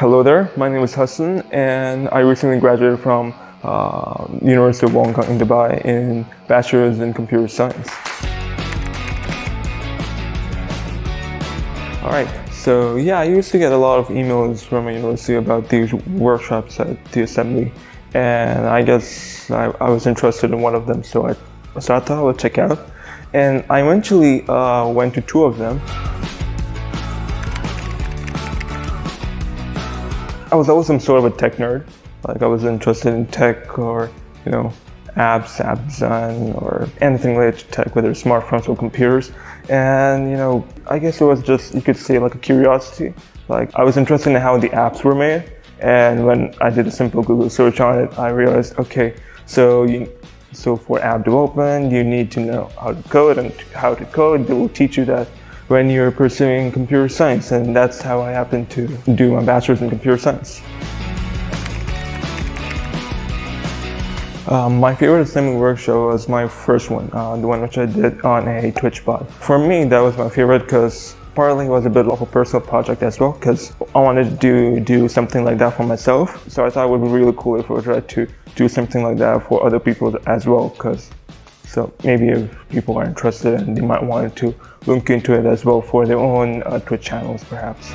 Hello there, my name is Hassan and I recently graduated from uh, University of Wollongong in Dubai in Bachelor's in Computer Science. Alright, so yeah, I used to get a lot of emails from my university about these workshops at the assembly and I guess I, I was interested in one of them so I, so I thought I would check out and I eventually uh, went to two of them I was always some sort of a tech nerd. Like I was interested in tech or, you know, apps, app design, or anything related to tech, whether it's smartphones or computers. And, you know, I guess it was just, you could say like a curiosity. Like I was interested in how the apps were made. And when I did a simple Google search on it, I realized, okay, so you, so for app development, you need to know how to code and how to code. They will teach you that when you're pursuing computer science and that's how I happened to do my bachelor's in computer science. Um, my favorite assembly workshop was my first one, uh, the one which I did on a Twitch bot. For me, that was my favorite because partly it was a bit of a personal project as well because I wanted to do, do something like that for myself. So I thought it would be really cool if I tried to do something like that for other people as well because so maybe if people are interested and they might want to look into it as well for their own uh, Twitch channels perhaps.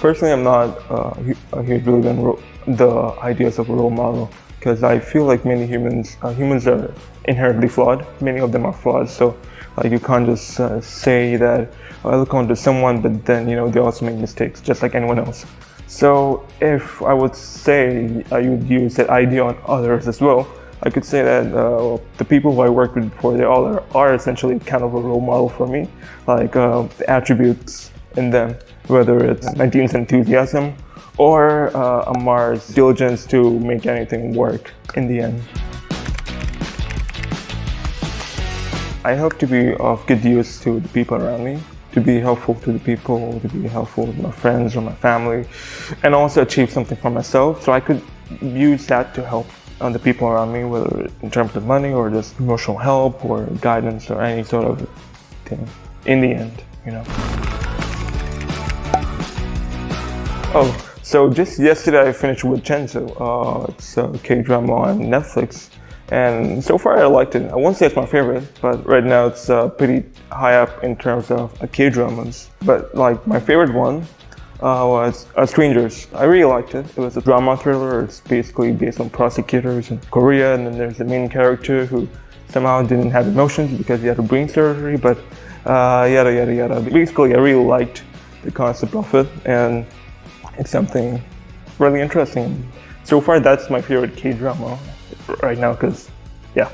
Personally, I'm not uh, a huge in the ideas of a role model because I feel like many humans, uh, humans are inherently flawed. Many of them are flawed. So like you can't just uh, say that oh, I look onto someone, but then you know they also make mistakes, just like anyone else. So if I would say I would use that idea on others as well, I could say that uh, the people who I worked with before, they all are, are, essentially kind of a role model for me. Like uh, the attributes in them, whether it's my team's enthusiasm or uh, Ammar's diligence to make anything work in the end. I hope to be of good use to the people around me to be helpful to the people, to be helpful with my friends or my family, and also achieve something for myself. So I could use that to help the people around me, whether in terms of money or just emotional help or guidance or any sort of thing. In the end, you know. Oh, so just yesterday I finished Vincenzo. Uh, it's a K-drama on Netflix. And so far I liked it. I won't say it's my favorite, but right now it's uh, pretty high up in terms of K-dramas. But like my favorite one uh, was uh, Strangers. I really liked it. It was a drama thriller. It's basically based on prosecutors in Korea and then there's the main character who somehow didn't have emotions because he had a brain surgery, but uh, yada yada yada. Basically I really liked the concept of it and it's something really interesting. So far that's my favorite K-drama right now because, yeah.